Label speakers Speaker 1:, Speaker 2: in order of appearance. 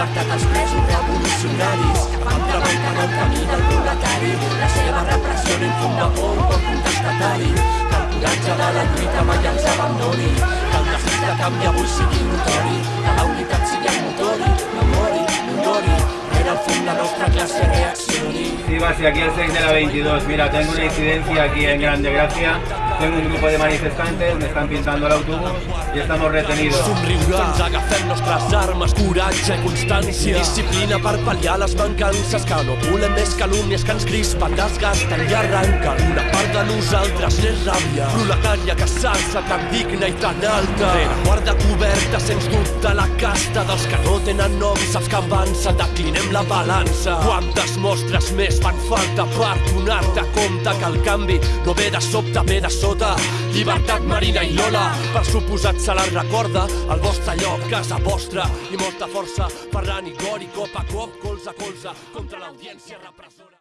Speaker 1: llibertat als presos revolucionaris que fan treballar el camí del proletari. La seva repressió no infunda por un cop contestatari. Que el coratge de la lluita mai els abandoni. Que el desig de canvi avui sigui notori. Que la unitat sigui el motor i no mori, no mori. Rere el fum la nostra classe reaccioni.
Speaker 2: Sí, Basi, aquí el 6 de la 22. Mira, tengo una incidencia aquí en Grande Gracia. Tengo un grupo de manifestantes, me están pintando el autobús y estamos retenidos.
Speaker 3: Somriurà. Ens agafem nostres armes, coratge i constància. Disciplina per pal·liar les mancances, que no volem més calúmnies que ens crispen, desgasten i arranquen. Una part de nosaltres n'és ràbia, proletària que s'alça tan digna i tan alta. Rere guarda coberta, sens dubte, la casta dels que no tenen nom, saps que avança, declinem la balança. Quantes mostres més fan falta per donar-te compte que el canvi no ve de sobte, ve de sota. Llibertat, Marina i Lola, per suposat se la recorda, el vostre lloc, casa vostra, i molta força, Ferran i Gori, cop a cop, colze a colze, contra l'audiència repressora.